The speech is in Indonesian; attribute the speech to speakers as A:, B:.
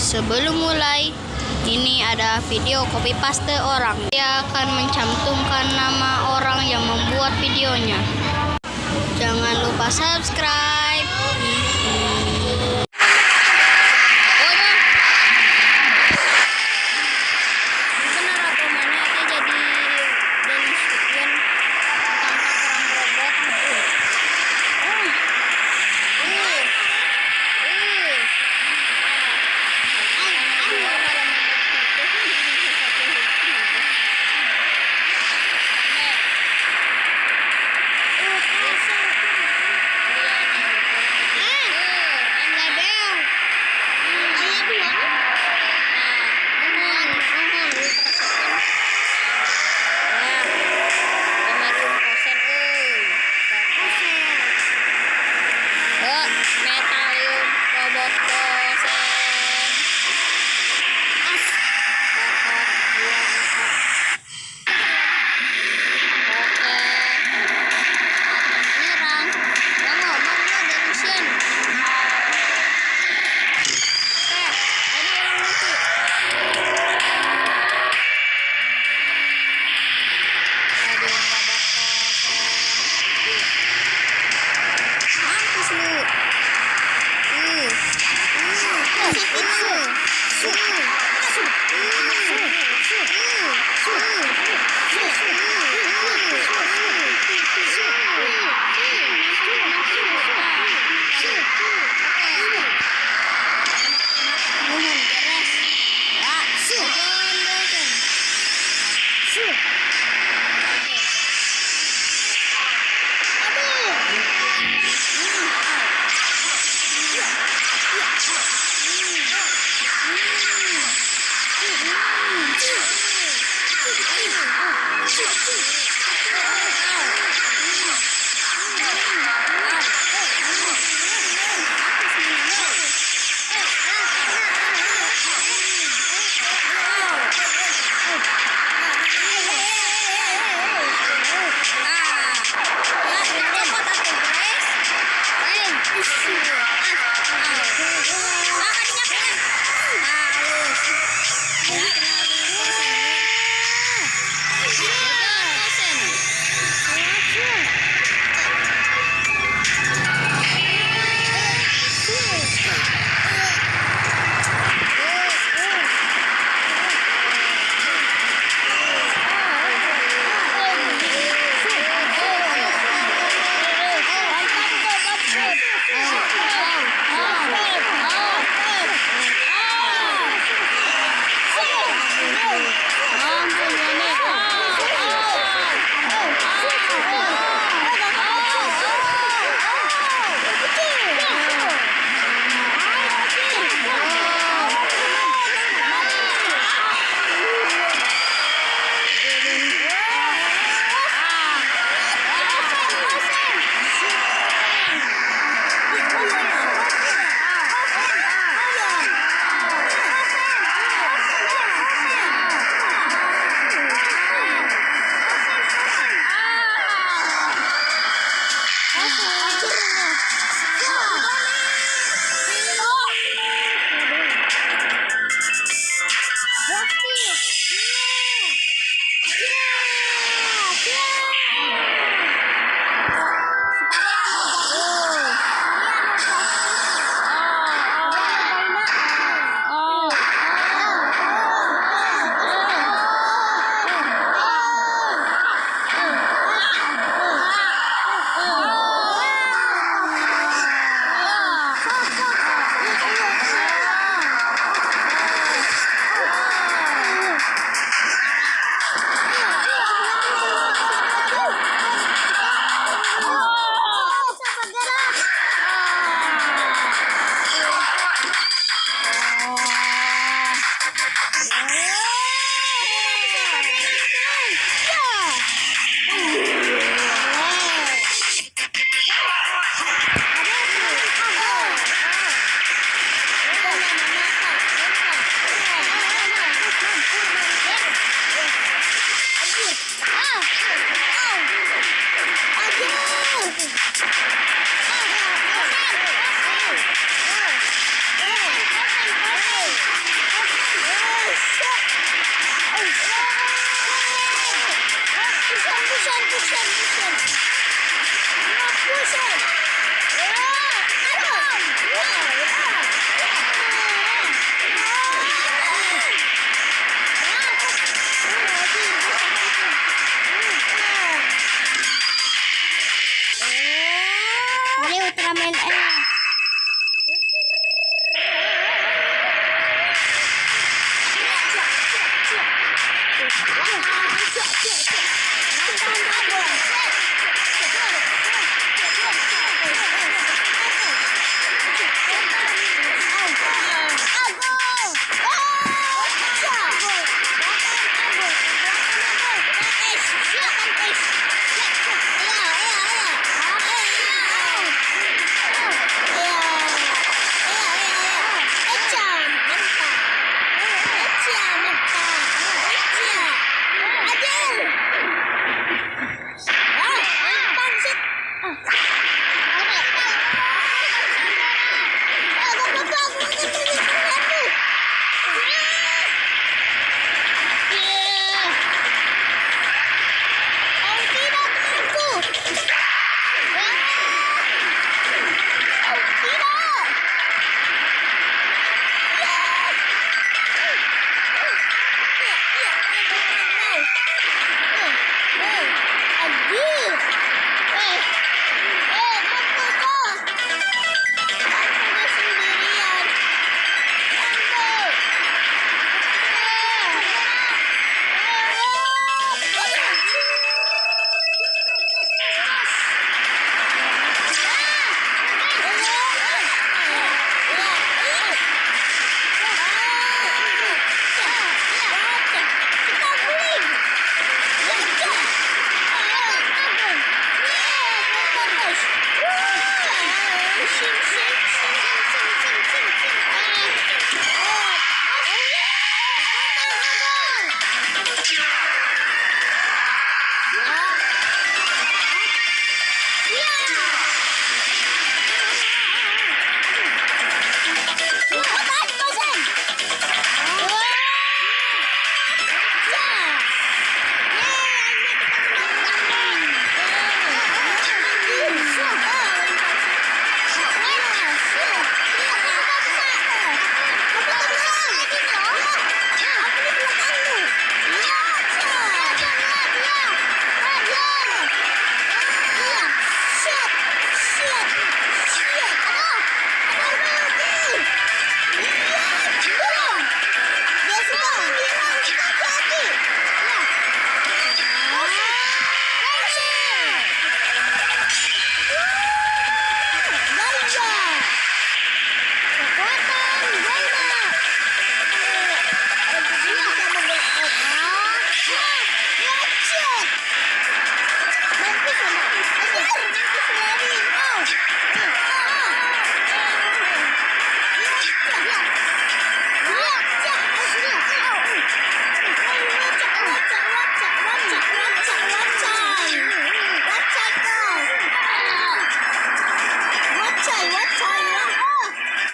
A: Sebelum mulai, ini ada video copy paste orang. Dia akan mencantumkan nama orang yang membuat videonya. Jangan lupa subscribe.
B: Yeah. Yeah! Thanks. 呀！